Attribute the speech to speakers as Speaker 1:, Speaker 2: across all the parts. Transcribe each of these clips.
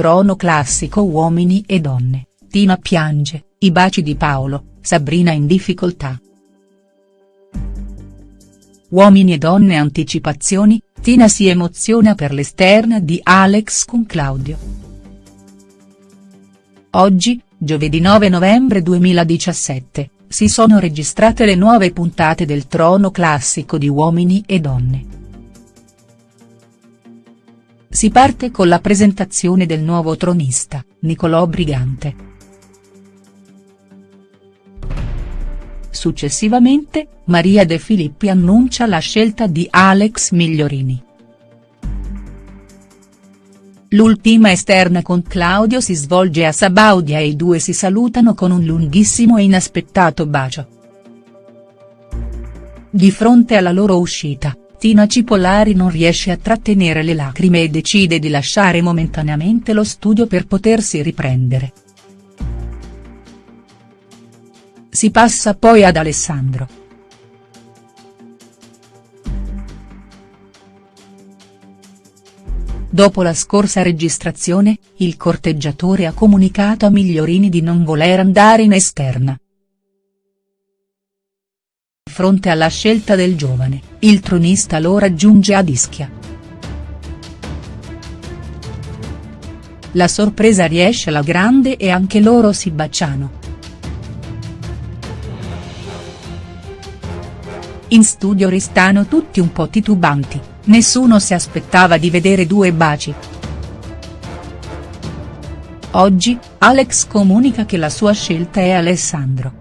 Speaker 1: Trono classico Uomini e donne, Tina piange, i baci di Paolo, Sabrina in difficoltà. Uomini e donne anticipazioni, Tina si emoziona per l'esterna di Alex con Claudio. Oggi, giovedì 9 novembre 2017, si sono registrate le nuove puntate del Trono classico di Uomini e donne. Si parte con la presentazione del nuovo tronista, Nicolò Brigante. Successivamente, Maria De Filippi annuncia la scelta di Alex Migliorini. L'ultima esterna con Claudio si svolge a Sabaudia e i due si salutano con un lunghissimo e inaspettato bacio. Di fronte alla loro uscita, Tina Cipollari non riesce a trattenere le lacrime e decide di lasciare momentaneamente lo studio per potersi riprendere. Si passa poi ad Alessandro. Dopo la scorsa registrazione, il corteggiatore ha comunicato a Migliorini di non voler andare in esterna. Fronte alla scelta del giovane, il tronista lo raggiunge a Ischia. La sorpresa riesce alla grande e anche loro si baciano. In studio restano tutti un po' titubanti, nessuno si aspettava di vedere due baci. Oggi, Alex comunica che la sua scelta è Alessandro.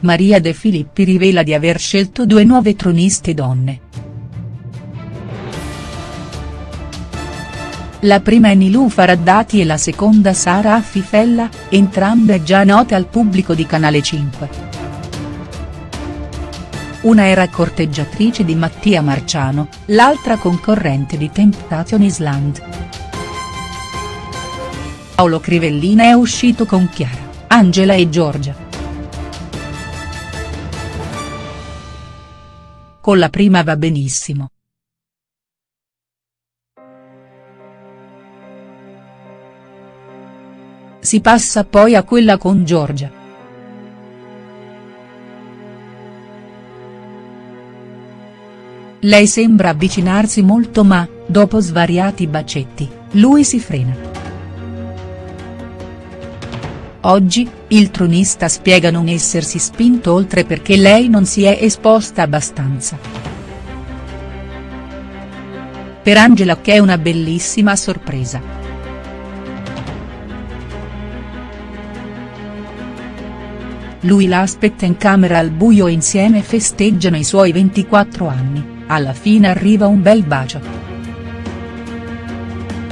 Speaker 1: Maria De Filippi rivela di aver scelto due nuove troniste donne. La prima è Nilufa Raddati e la seconda Sara Affifella, entrambe già note al pubblico di Canale 5. Una era corteggiatrice di Mattia Marciano, l'altra concorrente di Temptation Island. Paolo Crivellina è uscito con Chiara, Angela e Giorgia. Con la prima va benissimo. Si passa poi a quella con Giorgia. Lei sembra avvicinarsi molto ma, dopo svariati bacetti, lui si frena. Oggi, il tronista spiega non essersi spinto oltre perché lei non si è esposta abbastanza. Per Angela che è una bellissima sorpresa. Lui la aspetta in camera al buio e insieme festeggiano i suoi 24 anni, alla fine arriva un bel bacio.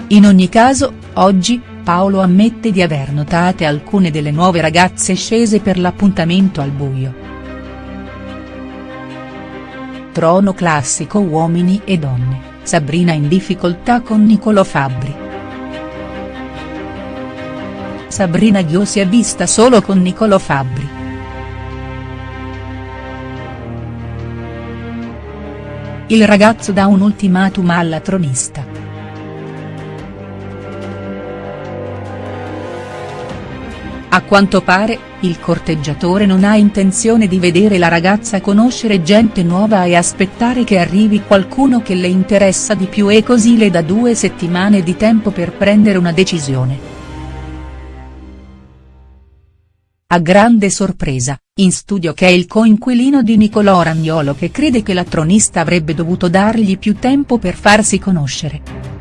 Speaker 1: In ogni caso, oggi, Paolo ammette di aver notate alcune delle nuove ragazze scese per l'appuntamento al buio. Trono classico uomini e donne, Sabrina in difficoltà con Niccolò Fabbri. Sabrina Ghio si è vista solo con Niccolò Fabbri. Il ragazzo dà un ultimatum alla tronista. A quanto pare, il corteggiatore non ha intenzione di vedere la ragazza conoscere gente nuova e aspettare che arrivi qualcuno che le interessa di più e così le dà due settimane di tempo per prendere una decisione. A grande sorpresa, in studio che è il coinquilino di Nicolò Ragnolo che crede che la tronista avrebbe dovuto dargli più tempo per farsi conoscere.